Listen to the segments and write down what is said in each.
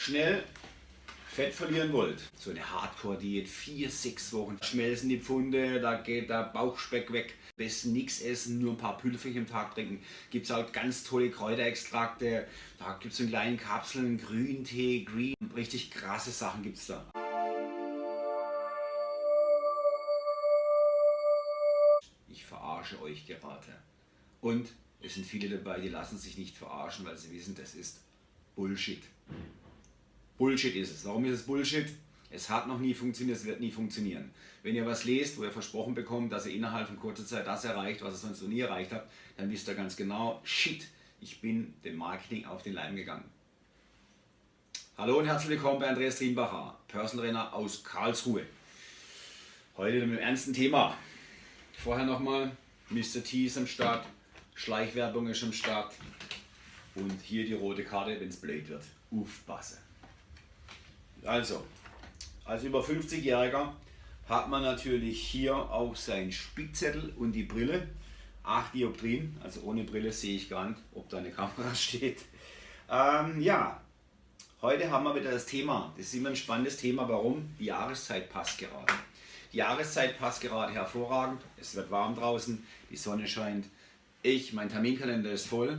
schnell Fett verlieren wollt, so eine Hardcore-Diät, vier, sechs Wochen, schmelzen die Pfunde, da geht der Bauchspeck weg, besten nichts essen, nur ein paar Pülferchen im Tag trinken, gibt es halt ganz tolle Kräuterextrakte, da gibt es in kleinen Kapseln, Grüntee, Green, richtig krasse Sachen gibt es da. Ich verarsche euch gerade. Und es sind viele dabei, die lassen sich nicht verarschen, weil sie wissen, das ist Bullshit. Bullshit ist es. Warum ist es Bullshit? Es hat noch nie funktioniert, es wird nie funktionieren. Wenn ihr was lest, wo ihr versprochen bekommt, dass ihr innerhalb von kurzer Zeit das erreicht, was ihr sonst noch nie erreicht habt, dann wisst ihr ganz genau, shit, ich bin dem Marketing auf den Leim gegangen. Hallo und herzlich willkommen bei Andreas Trienbacher, Personal Trainer aus Karlsruhe. Heute mit einem ernsten Thema. Vorher nochmal, Mr. T ist am Start, Schleichwerbung ist am Start und hier die rote Karte, wenn es blöd wird. Aufpassen. Also, als über 50-Jähriger hat man natürlich hier auch seinen Spickzettel und die Brille. 8 Dioptrien, also ohne Brille sehe ich gar nicht, ob da eine Kamera steht. Ähm, ja, heute haben wir wieder das Thema. Das ist immer ein spannendes Thema. Warum? Die Jahreszeit passt gerade. Die Jahreszeit passt gerade hervorragend. Es wird warm draußen, die Sonne scheint. Ich, mein Terminkalender ist voll.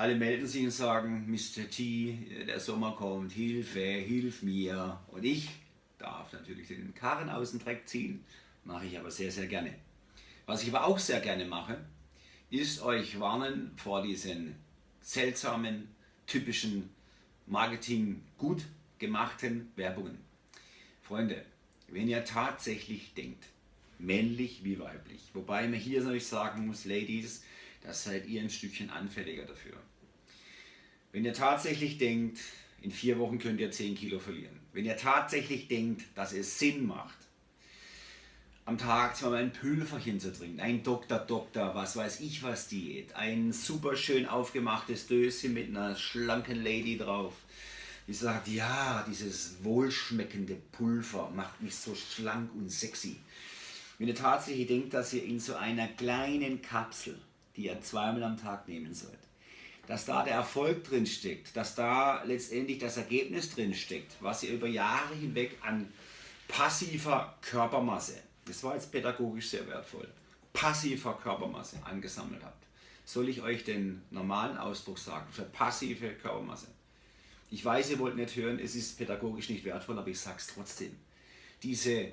Alle melden sich und sagen, Mr. T, der Sommer kommt, Hilfe, hilf mir. Und ich darf natürlich den Karren aus dem Dreck ziehen, mache ich aber sehr, sehr gerne. Was ich aber auch sehr gerne mache, ist euch warnen vor diesen seltsamen, typischen Marketing gut gemachten Werbungen. Freunde, wenn ihr tatsächlich denkt, männlich wie weiblich, wobei man hier natürlich sagen muss, Ladies, das seid ihr ein Stückchen anfälliger dafür. Wenn ihr tatsächlich denkt, in vier Wochen könnt ihr 10 Kilo verlieren, wenn ihr tatsächlich denkt, dass es Sinn macht, am Tag zweimal ein Pülferchen zu trinken, ein Doktor, Doktor, was weiß ich was Diät, ein super schön aufgemachtes Döschen mit einer schlanken Lady drauf, die sagt, ja, dieses wohlschmeckende Pulver macht mich so schlank und sexy. Wenn ihr tatsächlich denkt, dass ihr in so einer kleinen Kapsel die ihr zweimal am Tag nehmen sollt. Dass da der Erfolg drin steckt, dass da letztendlich das Ergebnis drin steckt, was ihr über Jahre hinweg an passiver Körpermasse, das war jetzt pädagogisch sehr wertvoll, passiver Körpermasse angesammelt habt. Soll ich euch den normalen Ausdruck sagen für passive Körpermasse? Ich weiß, ihr wollt nicht hören, es ist pädagogisch nicht wertvoll, aber ich sage es trotzdem. Diese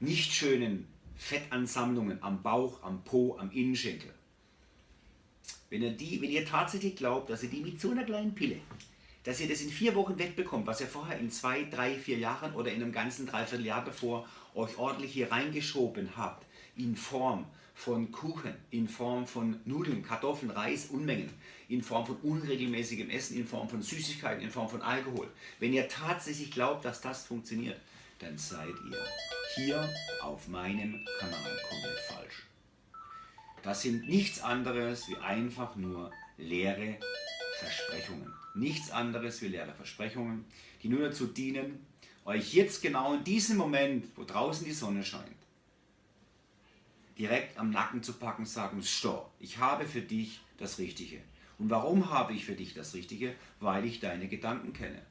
nicht schönen Fettansammlungen am Bauch, am Po, am Innenschenkel, wenn ihr, die, wenn ihr tatsächlich glaubt, dass ihr die mit so einer kleinen Pille, dass ihr das in vier Wochen wegbekommt, was ihr vorher in zwei, drei, vier Jahren oder in einem ganzen Dreivierteljahr bevor euch ordentlich hier reingeschoben habt, in Form von Kuchen, in Form von Nudeln, Kartoffeln, Reis, Unmengen, in Form von unregelmäßigem Essen, in Form von Süßigkeiten, in Form von Alkohol. Wenn ihr tatsächlich glaubt, dass das funktioniert, dann seid ihr hier auf meinem Kanal komplett falsch. Das sind nichts anderes wie einfach nur leere Versprechungen. Nichts anderes wie leere Versprechungen, die nur dazu dienen, euch jetzt genau in diesem Moment, wo draußen die Sonne scheint, direkt am Nacken zu packen und sagen, stopp, ich habe für dich das Richtige. Und warum habe ich für dich das Richtige? Weil ich deine Gedanken kenne.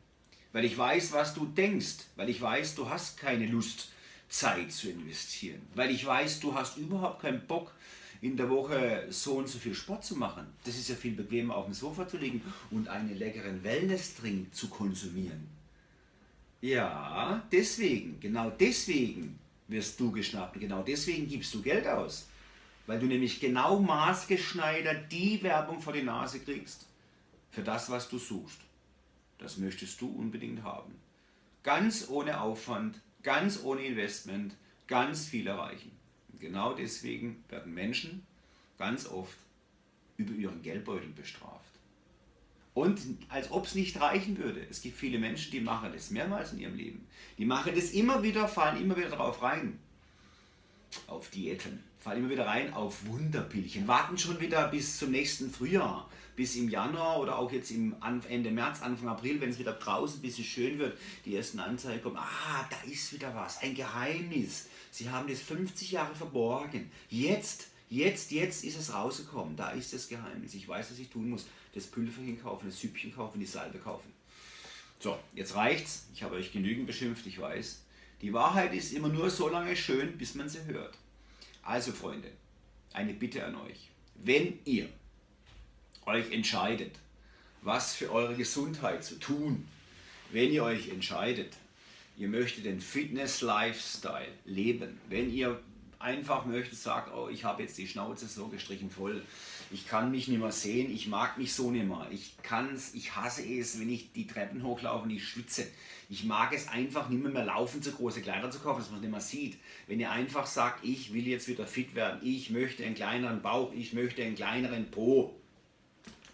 Weil ich weiß, was du denkst. Weil ich weiß, du hast keine Lust, Zeit zu investieren. Weil ich weiß, du hast überhaupt keinen Bock, in der Woche so und so viel Sport zu machen. Das ist ja viel bequemer auf dem Sofa zu liegen und einen leckeren Wellness-Drink zu konsumieren. Ja, deswegen, genau deswegen wirst du geschnappt und genau deswegen gibst du Geld aus. Weil du nämlich genau maßgeschneidert die Werbung vor die Nase kriegst für das, was du suchst. Das möchtest du unbedingt haben. Ganz ohne Aufwand, ganz ohne Investment, ganz viel erreichen. Genau deswegen werden Menschen ganz oft über ihren Geldbeutel bestraft. Und als ob es nicht reichen würde. Es gibt viele Menschen, die machen das mehrmals in ihrem Leben. Die machen das immer wieder, fallen immer wieder darauf rein. Auf Diäten. Fallen immer wieder rein auf Wunderpillchen. Warten schon wieder bis zum nächsten Frühjahr. Bis im Januar oder auch jetzt im Ende März, Anfang April, wenn es wieder draußen ein bisschen schön wird, die ersten Anzeigen kommen. Ah, da ist wieder was. Ein Geheimnis. Sie haben das 50 Jahre verborgen. Jetzt, jetzt, jetzt ist es rausgekommen. Da ist das Geheimnis. Ich weiß, was ich tun muss. Das Pülverchen kaufen, das Süppchen kaufen, die Salbe kaufen. So, jetzt reicht's. Ich habe euch genügend beschimpft, ich weiß. Die Wahrheit ist immer nur so lange schön, bis man sie hört. Also Freunde, eine Bitte an euch. Wenn ihr euch entscheidet, was für eure Gesundheit zu tun, wenn ihr euch entscheidet, ihr möchtet den Fitness-Lifestyle leben, wenn ihr einfach möchtet, sagt, oh, ich habe jetzt die Schnauze so gestrichen voll, ich kann mich nicht mehr sehen, ich mag mich so nicht mehr, ich kann's, ich hasse es, wenn ich die Treppen hochlaufe und ich schwitze. Ich mag es einfach nicht mehr, mehr laufen, zu große Kleider zu kaufen, dass man es nicht mehr sieht. Wenn ihr einfach sagt, ich will jetzt wieder fit werden, ich möchte einen kleineren Bauch, ich möchte einen kleineren Po,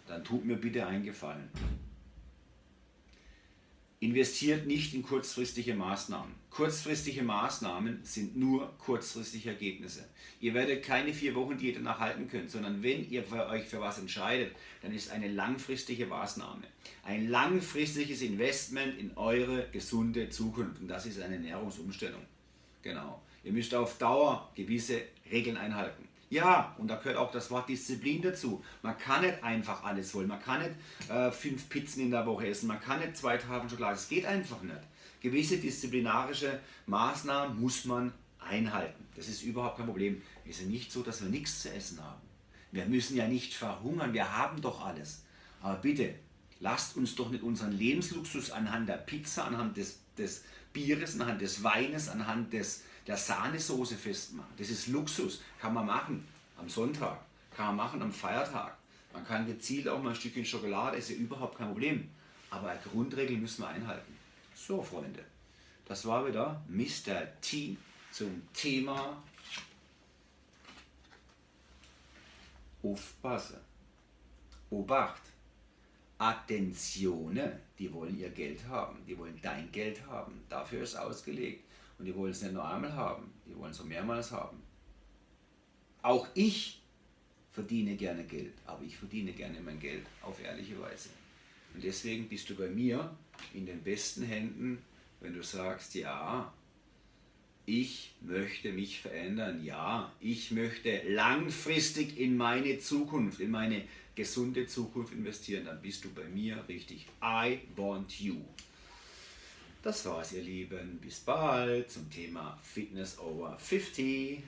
dann tut mir bitte einen Gefallen. Investiert nicht in kurzfristige Maßnahmen. Kurzfristige Maßnahmen sind nur kurzfristige Ergebnisse. Ihr werdet keine vier Wochen Diät danach halten können, sondern wenn ihr für euch für was entscheidet, dann ist eine langfristige Maßnahme. Ein langfristiges Investment in eure gesunde Zukunft. Und das ist eine Ernährungsumstellung. Genau. Ihr müsst auf Dauer gewisse Regeln einhalten. Ja, und da gehört auch das Wort Disziplin dazu. Man kann nicht einfach alles wollen. Man kann nicht äh, fünf Pizzen in der Woche essen. Man kann nicht zwei Tafeln Schokolade. Es geht einfach nicht. Gewisse disziplinarische Maßnahmen muss man einhalten. Das ist überhaupt kein Problem. Es ist nicht so, dass wir nichts zu essen haben. Wir müssen ja nicht verhungern. Wir haben doch alles. Aber bitte, lasst uns doch nicht unseren Lebensluxus anhand der Pizza, anhand des, des Bieres, anhand des Weines, anhand des der Sahnesoße festmachen. Das ist Luxus, kann man machen am Sonntag, kann man machen am Feiertag. Man kann gezielt auch mal ein Stückchen Schokolade, ja überhaupt kein Problem. Aber eine Grundregel müssen wir einhalten. So, Freunde, das war wieder Mr. T zum Thema Aufpassen. Obacht. Attenzione, die wollen ihr Geld haben, die wollen dein Geld haben. Dafür ist ausgelegt. Und die wollen es nicht nur einmal haben, die wollen es auch mehrmals haben. Auch ich verdiene gerne Geld, aber ich verdiene gerne mein Geld auf ehrliche Weise. Und deswegen bist du bei mir in den besten Händen, wenn du sagst, ja, ich möchte mich verändern, ja, ich möchte langfristig in meine Zukunft, in meine gesunde Zukunft investieren, dann bist du bei mir richtig. I want you. Das war's, ihr Lieben. Bis bald zum Thema Fitness over 50.